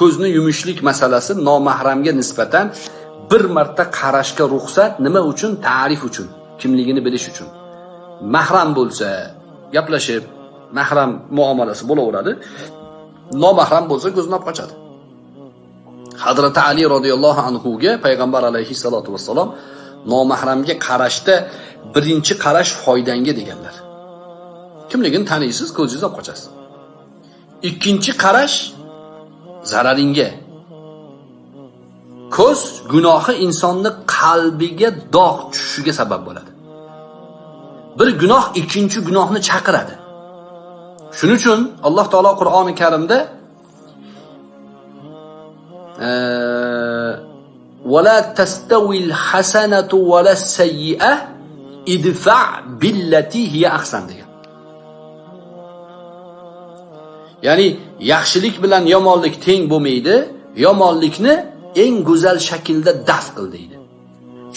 ko'zni yumishlik masalasi nomahramga nisbatan bir marta qarashga ruxsat nima uchun? Ta'rif uchun, kimligini bilish uchun. Mahram bo'lsa, gaplashib, mahram muomalasi bo'laveradi. Nomahram bo'lsa ko'zni olib qochadi. Hazrati Ali roziyallohu anhu ga payg'ambar alayhi salatu vassalom nomahramga qarashda birinchi qarash foydangga deganlar. Kimligini taniysiz, ko'zingizni olib qochasiz. Ikkinchi qarash zararingga. Ko'z gunohi insonni qalbiga dog' tushishiga sabab bo'ladi. Bir gunoh ikkinchi gunohni chaqiradi. Shuning uchun Alloh taolo Qur'oni Karimda ولا تستوي الحسنة ولا السيئة idfa billati hiya ahsan Ya'ni yaxshilik bilan yomonlik teng bo'lmaydi, yomonlikni eng go'zal shaklda daf qil deydi.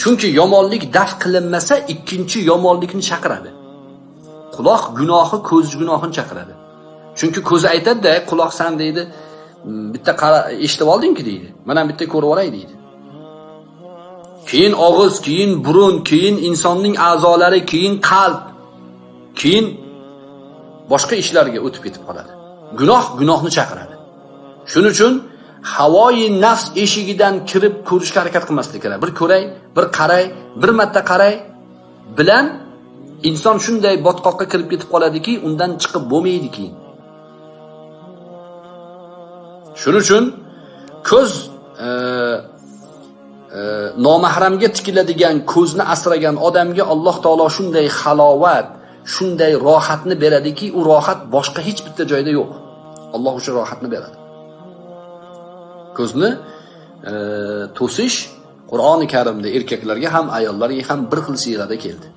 Chunki yomonlik daf qilinmasa, ikkinchi yomonlikni chaqiradi. Quloq gunohi ko'z gunohini chaqiradi. Chunki ko'z aytadi-da, quloq san deydi, hmm, bitta eshitib olding-ku deydi. Mana bitta ko'rib olay deydi. keyin og'iz, keyin burun, keyin insonning a'zolari, keyin qalb, keyin boshqa ishlarga o'tib ketib qoladi. Gunoh gunohni chaqiradi. Shuning uchun havoyi nafs eshigidan kirib ko'rishga harakat qilmaslik kerak. Bir ko'ray, bir qaray, bir marta qaray bilan inson shunday botqoqqa kirib ketib qoladiki, undan chiqib bo'lmaydi keyin. Shuning uchun ko'z e, e, nomahramga tikiladigan ko'zni asragan odamga Alloh taolo shunday halovat, shunday rohatni beradiki, u rohat boshqa hech bitta joyda yo'q. Alloh o'sha rohatni beradi. Ko'zni e, to'sish Qur'oni Karimda erkaklarga ham ayollarga ham bir xil siyrada keldi.